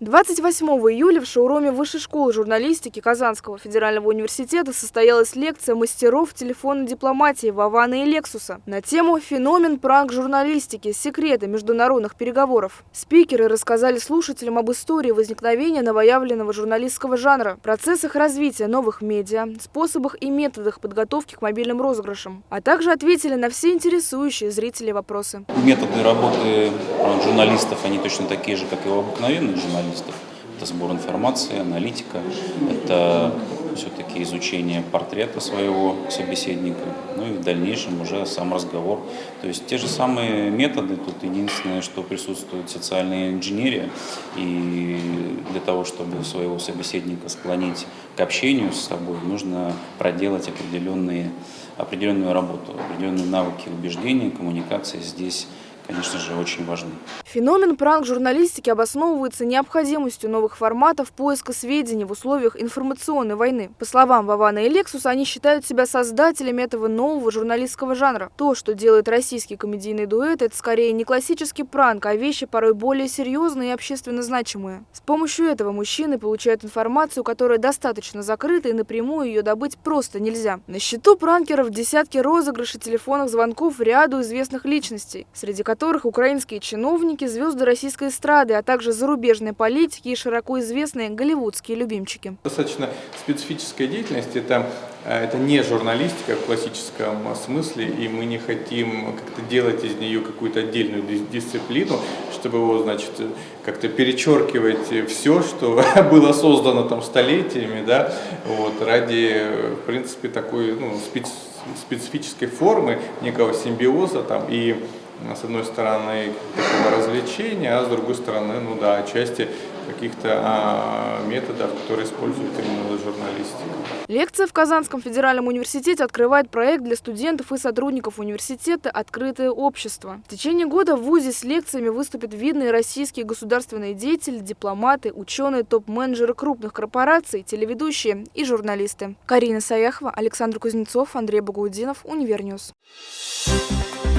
28 июля в шоуруме Высшей школы журналистики Казанского федерального университета состоялась лекция мастеров телефонной дипломатии Вавана и Лексуса на тему «Феномен пранк-журналистики. Секреты международных переговоров». Спикеры рассказали слушателям об истории возникновения новоявленного журналистского жанра, процессах развития новых медиа, способах и методах подготовки к мобильным розыгрышам, а также ответили на все интересующие зрителей вопросы. Методы работы журналистов, они точно такие же, как и у обыкновенных журналистов журналистов. Это сбор информации, аналитика, это все-таки изучение портрета своего собеседника, ну и в дальнейшем уже сам разговор. То есть те же самые методы, тут единственное, что присутствует социальная инженерия, и для того, чтобы своего собеседника склонить к общению с собой, нужно проделать определенные, определенную работу, определенные навыки убеждения, коммуникации здесь конечно же, очень важны. Феномен пранк-журналистики обосновывается необходимостью новых форматов поиска сведений в условиях информационной войны. По словам Вавана и Лексуса, они считают себя создателями этого нового журналистского жанра. То, что делает российский комедийный дуэт, это скорее не классический пранк, а вещи порой более серьезные и общественно значимые. С помощью этого мужчины получают информацию, которая достаточно закрыта и напрямую ее добыть просто нельзя. На счету пранкеров десятки розыгрышей телефонных звонков ряду известных личностей, среди которых которых украинские чиновники, звезды российской эстрады, а также зарубежные политики и широко известные голливудские любимчики. Достаточно специфическая деятельность, это, э, это не журналистика в классическом смысле, и мы не хотим как-то делать из нее какую-то отдельную дисциплину, чтобы его, значит, как-то перечеркивать все, что было создано там столетиями, да, вот, ради, в принципе, такой ну, специфической формы, некого симбиоза там. И с одной стороны, такого развлечения, а с другой стороны, ну да, части каких-то а, методов, которые используют именно журналистика. Лекция в Казанском федеральном университете открывает проект для студентов и сотрудников университета «Открытое общество». В течение года в ВУЗе с лекциями выступят видные российские государственные деятели, дипломаты, ученые, топ-менеджеры крупных корпораций, телеведущие и журналисты. Карина Саяхова, Александр Кузнецов, Андрей Багаудинов, Univer News. Thank you.